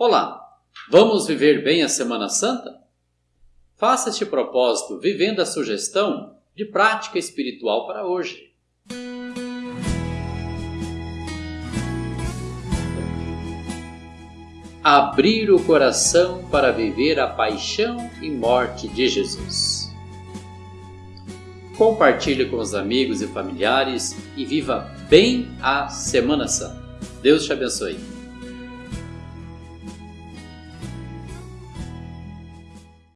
Olá, vamos viver bem a Semana Santa? Faça este propósito vivendo a sugestão de prática espiritual para hoje. Abrir o coração para viver a paixão e morte de Jesus. Compartilhe com os amigos e familiares e viva bem a Semana Santa. Deus te abençoe.